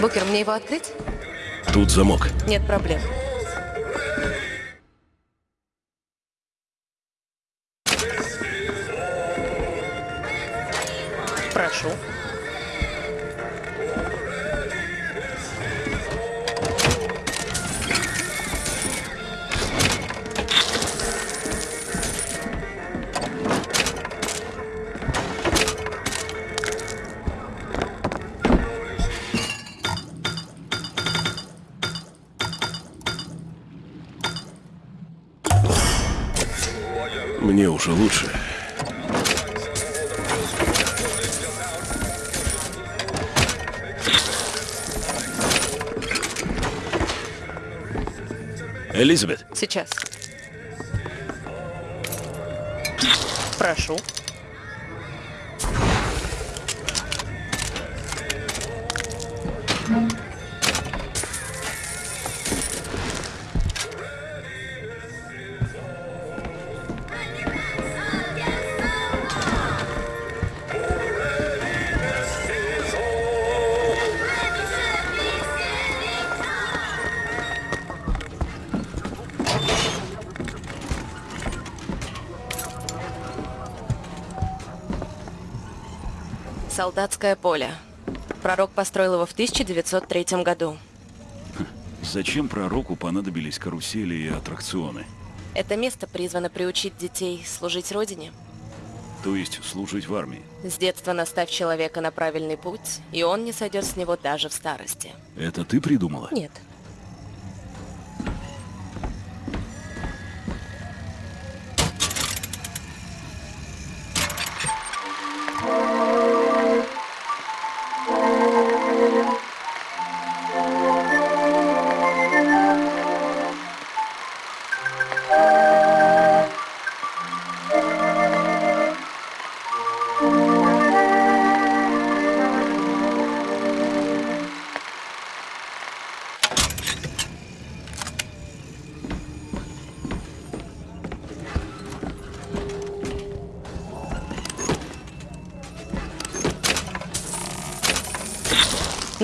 Букер, мне его открыть? Тут замок. Нет проблем. Уже лучше. Элизабет, Сейчас. Прошу. Солдатское поле. Пророк построил его в 1903 году. зачем пророку понадобились карусели и аттракционы? Это место призвано приучить детей служить Родине. То есть служить в армии? С детства наставь человека на правильный путь, и он не сойдет с него даже в старости. Это ты придумала? Нет.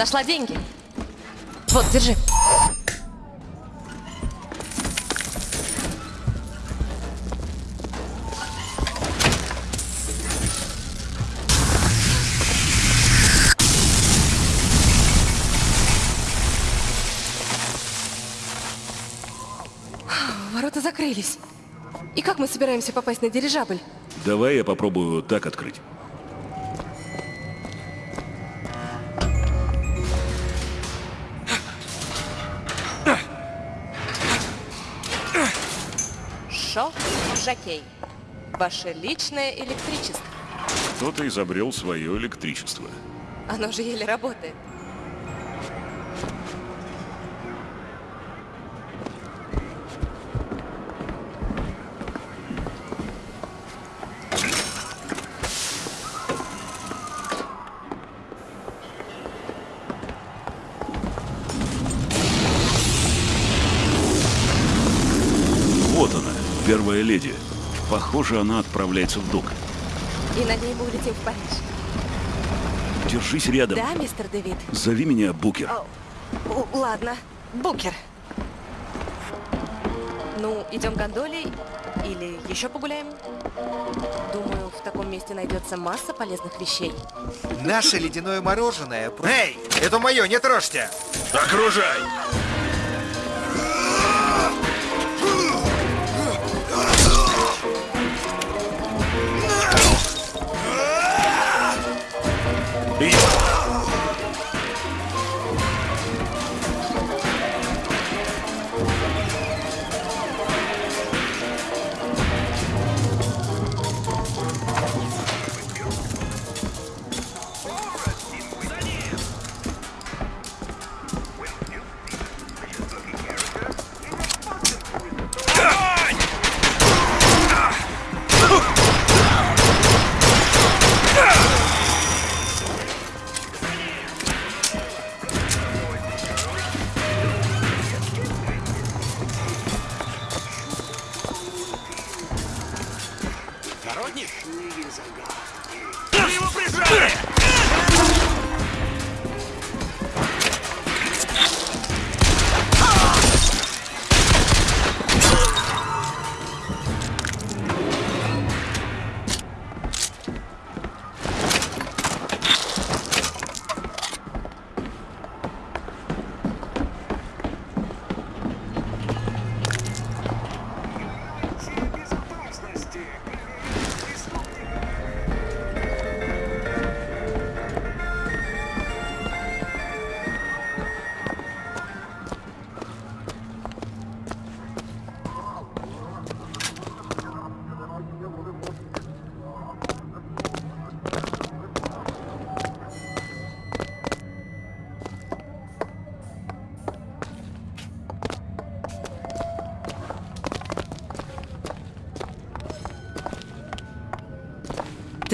Нашла деньги. Вот, держи. Ворота закрылись. И как мы собираемся попасть на дирижабль? Давай я попробую так открыть. Жакей. Ваше личное электричество. Кто-то изобрел свое электричество. Оно же еле работает. Похоже, она отправляется в док. И на ней мы улетим в Париж. Держись рядом. Да, мистер Дэвид? Зови меня Букер. О, ладно. Букер. Ну, идем гондолей или еще погуляем? Думаю, в таком месте найдется масса полезных вещей. Наше ледяное мороженое... Эй, это мое, не трожьте! Окружай!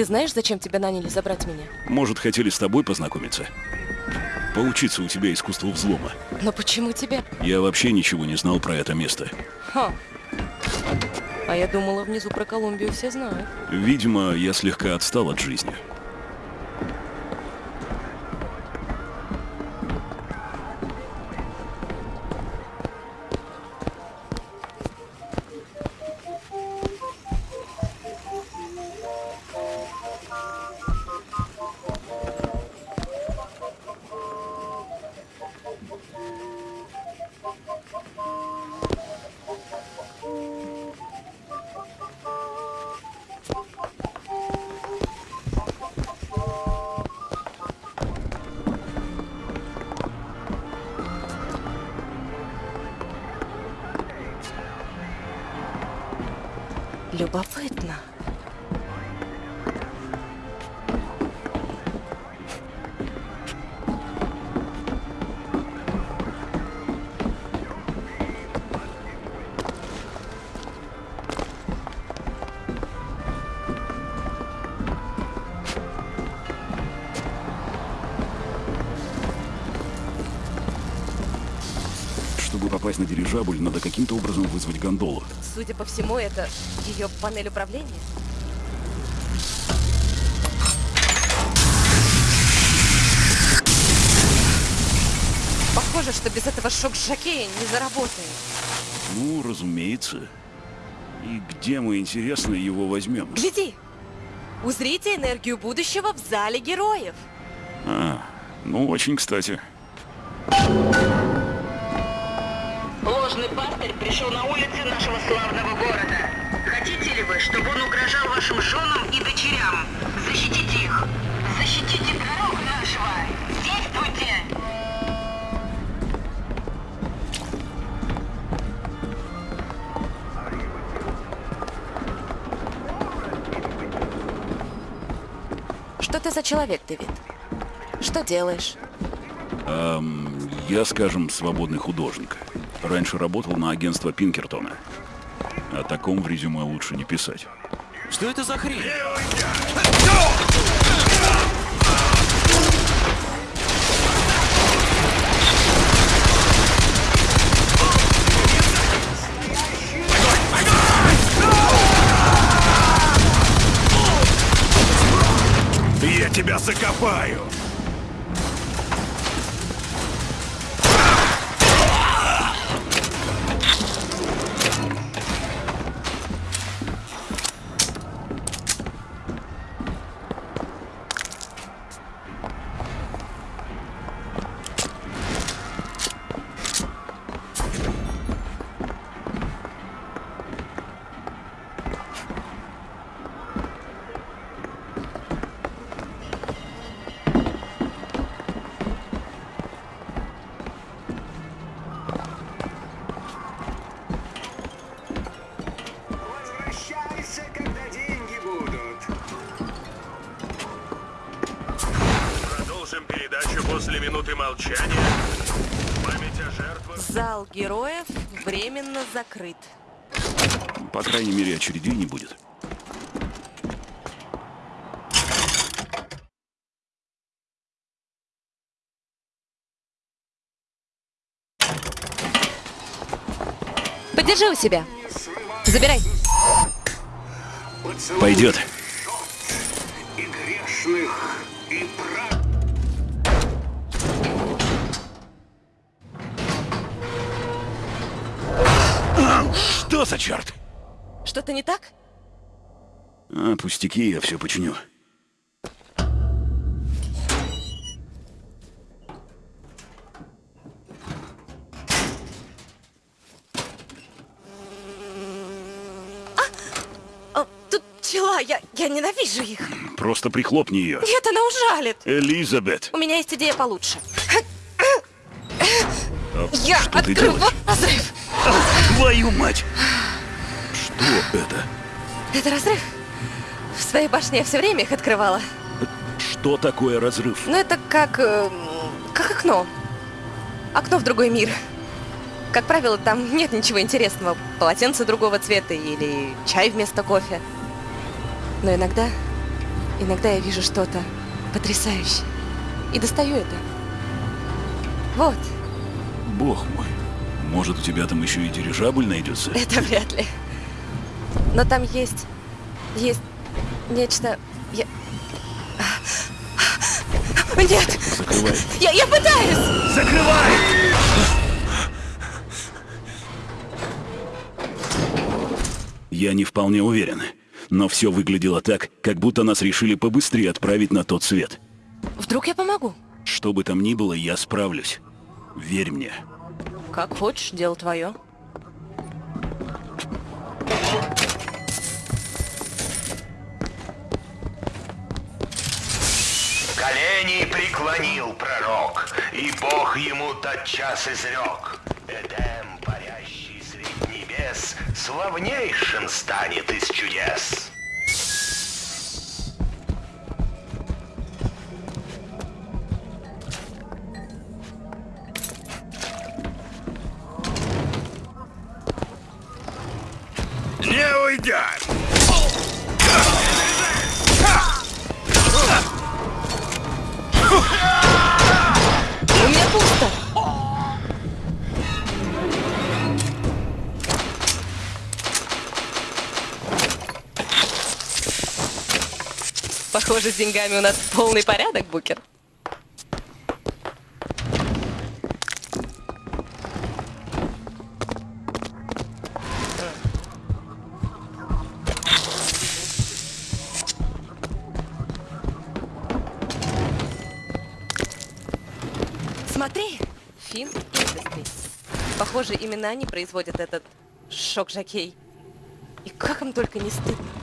Ты знаешь, зачем тебя наняли забрать меня? Может, хотели с тобой познакомиться? Поучиться у тебя искусству взлома. Но почему тебя? Я вообще ничего не знал про это место. Ха. А я думала, внизу про Колумбию все знают. Видимо, я слегка отстал от жизни. Любопытно. Попасть на дирижабль, надо каким-то образом вызвать гондолу. Судя по всему, это ее панель управления. Похоже, что без этого шок-жокея не заработает. Ну, разумеется. И где мы, интересно, его возьмем? Гляди! Узрите энергию будущего в зале героев. А, ну, очень кстати. Ложный пастырь пришел на улицы нашего славного города. Хотите ли вы, чтобы он угрожал вашим женам и дочерям? Защитите их! Защитите пророка нашего! Действуйте! Что ты за человек, Дэвид? Что делаешь? Эм, я, скажем, свободный художник. Раньше работал на агентство Пинкертона. О таком в резюме лучше не писать. Что это за хрень? Я тебя закопаю! По крайней мере, очередей не будет. Подержи у себя. Забирай. Пойдет. и грешных, и прав... Что за черт? Что-то не так? А, пустяки, я все починю. О, тут пчела, я, я ненавижу их. Просто прихлопни ее. Нет, она ужалит. Элизабет, У меня есть идея получше. а Я открываю разрыв. Твою мать! Что это? Это разрыв? В своей башне я все время их открывала. Что такое разрыв? Ну, это как... эм, как окно. Окно в другой мир. Как правило, там нет ничего интересного. Полотенце другого цвета или чай вместо кофе. Но иногда Иногда я вижу что-то потрясающее. И достаю это. Вот, Бог мой. Может, у тебя там еще и дирижабль найдется? это вряд ли. Но там есть... Есть нечто... Я... Нет! Закрывай. Я, я пытаюсь! Я не вполне уверен. Но все выглядело так, как будто нас решили побыстрее отправить на тот свет. Вдруг я помогу? Что бы там ни было, я справлюсь. Верь мне. Как хочешь, дело твое. Преклонил пророк, и Бог ему тотчас изрек. Эдем, парящий средь небес, славнейшим станет из чудес. Не уйдет! Похоже, с деньгами у нас полный порядок, Букер. Смотри, Фин Industries. Похоже, именно они производят этот шок-жокей. И как им только не стыдно.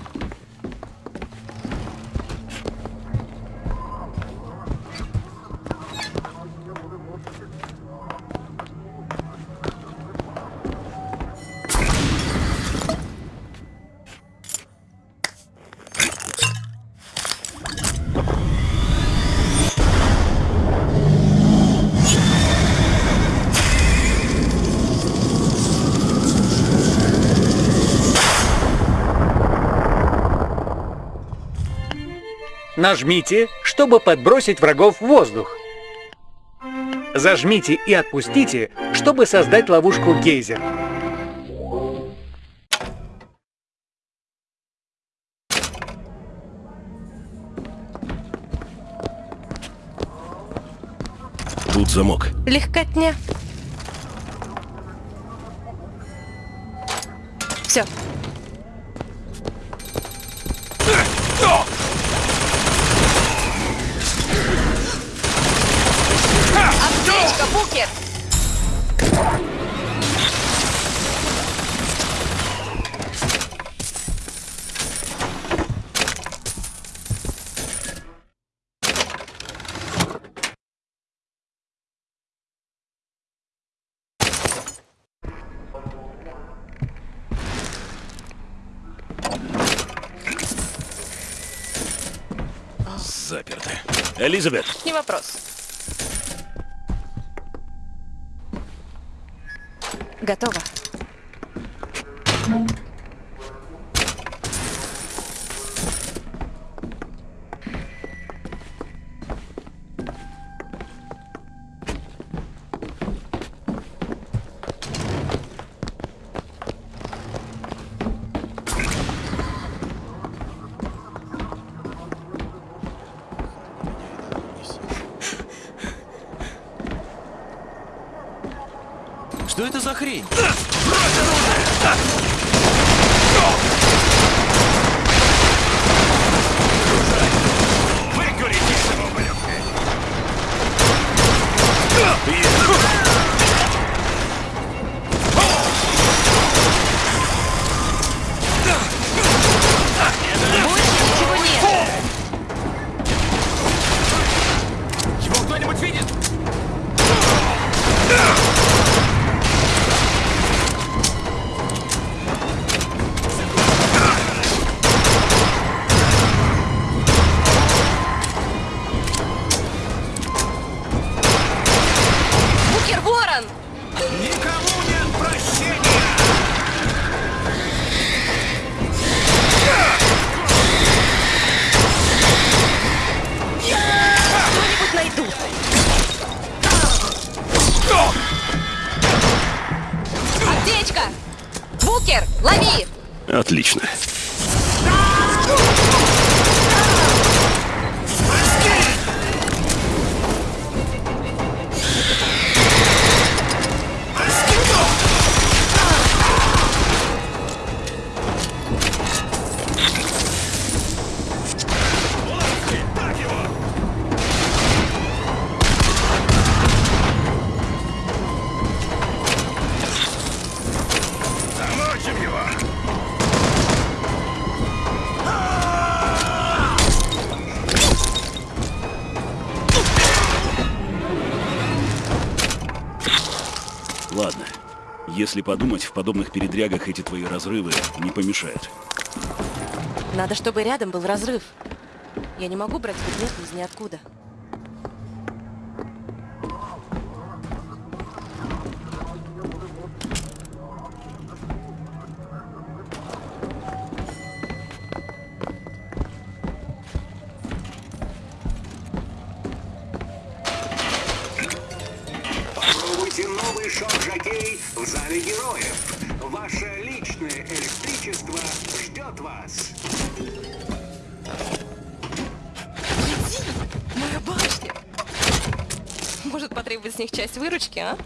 Нажмите, чтобы подбросить врагов в воздух. Зажмите и отпустите, чтобы создать ловушку гейзер. Тут замок. Легкотня. Элизабет, Не вопрос. Готово. Это за хрень? Если подумать, в подобных передрягах эти твои разрывы не помешают. Надо, чтобы рядом был разрыв. Я не могу брать предметы из ниоткуда. Электричество ждет вас. Моя башня! Может потребовать с них часть выручки, а?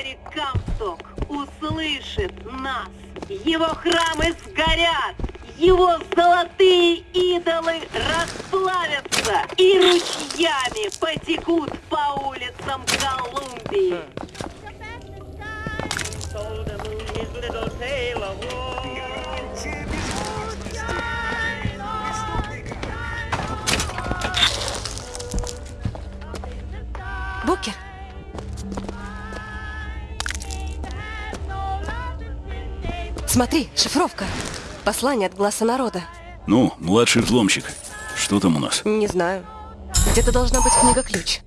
Закари Камсток услышит нас. Его храмы сгорят. Его Смотри, шифровка. Послание от глаза народа. Ну, младший взломщик. Что там у нас? Не знаю. Где-то должна быть книга-ключ.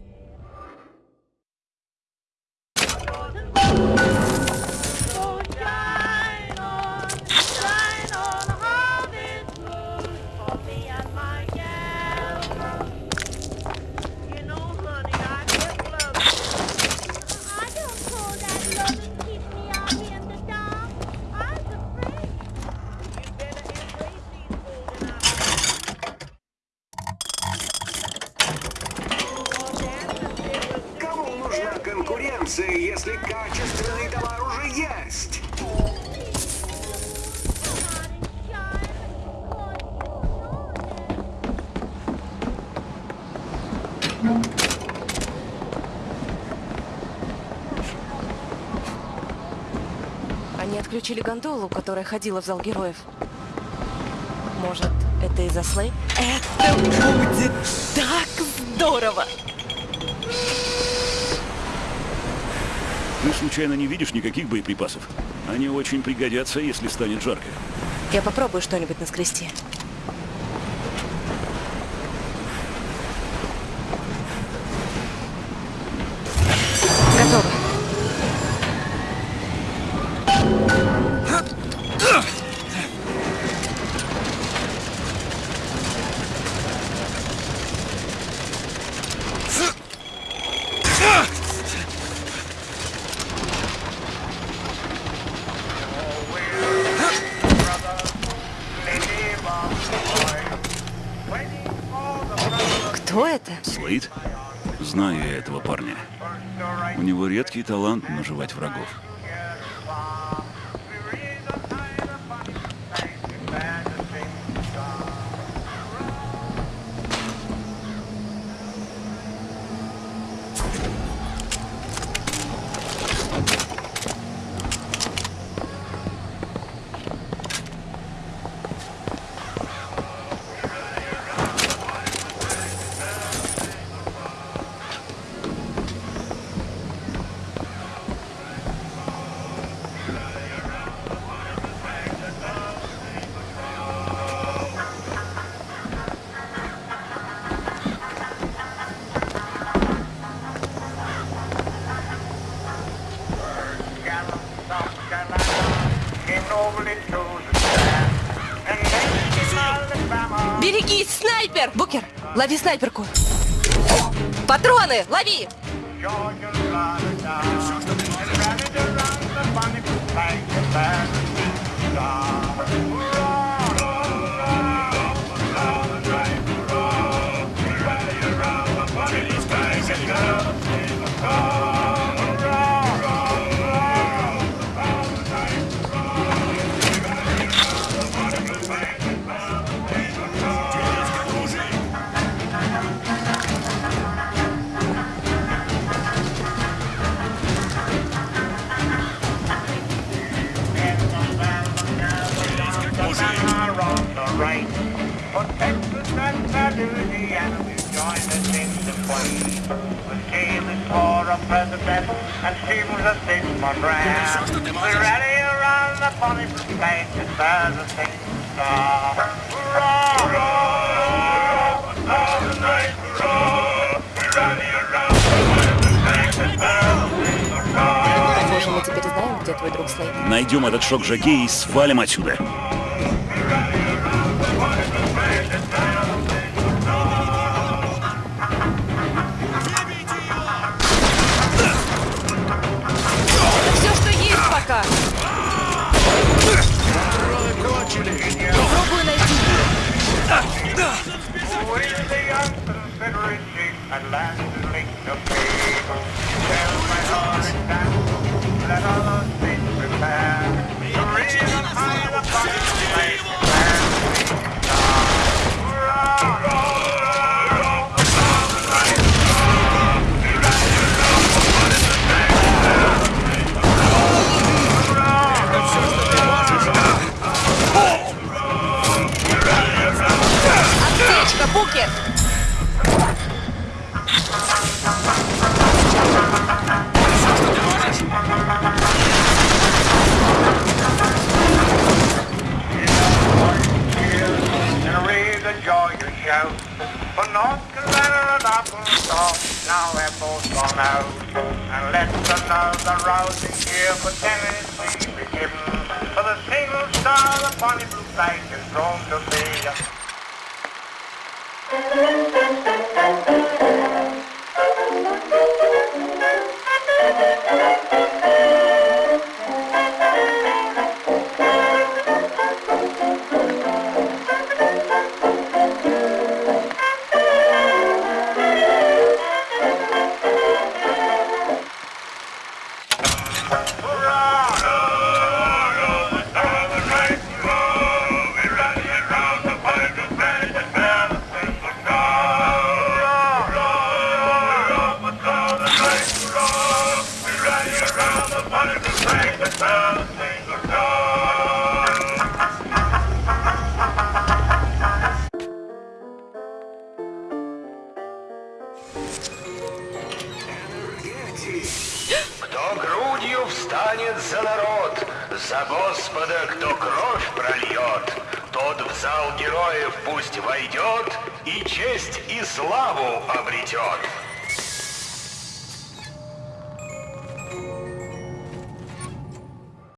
разницы, если качественный товар уже есть? Они отключили гондолу, которая ходила в зал героев. Может, это из-за Слей? Это будет так здорово! Ты случайно не видишь никаких боеприпасов? Они очень пригодятся, если станет жарко. Я попробую что-нибудь наскрести. Лови снайперку. Патроны, лови! Мы теперь знаем, где твой друг Слейд. Найдем этот шок Жакей и свалим отсюда. Все, что есть пока. Попробую найти. We the unconsiderate chief at last linked to fate. Tell my heart that bears show. For North Carolina and Arkansas, now they're both gone out. And let's another rousing year for Tennessee begin. For the single star, the bonnie blue flag is drawn to be.